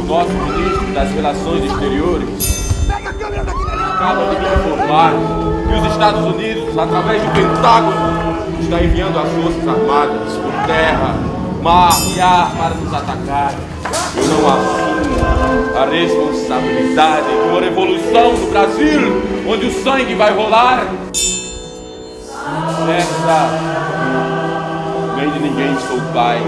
o nosso ministro das Relações Exteriores acaba de me informar que os Estados Unidos, através do Pentágono, está enviando as forças armadas por terra, mar e ar para nos atacar. Eu não assumo a responsabilidade de uma revolução no Brasil, onde o sangue vai rolar. Essa nem é de ninguém sou pai.